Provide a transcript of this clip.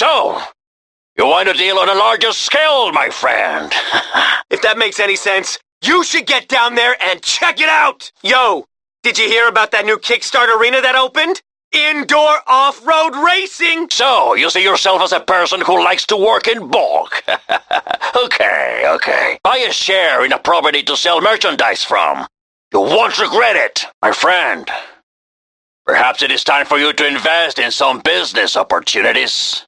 So, you want to deal on a larger scale, my friend? If that makes any sense, you should get down there and check it out! Yo, did you hear about that new Kickstart arena that opened? Indoor off-road racing! so, you see yourself as a person who likes to work in bulk. okay, okay. Buy a share in a property to sell merchandise from. You won't regret it, my friend. Perhaps it is time for you to invest in some business opportunities.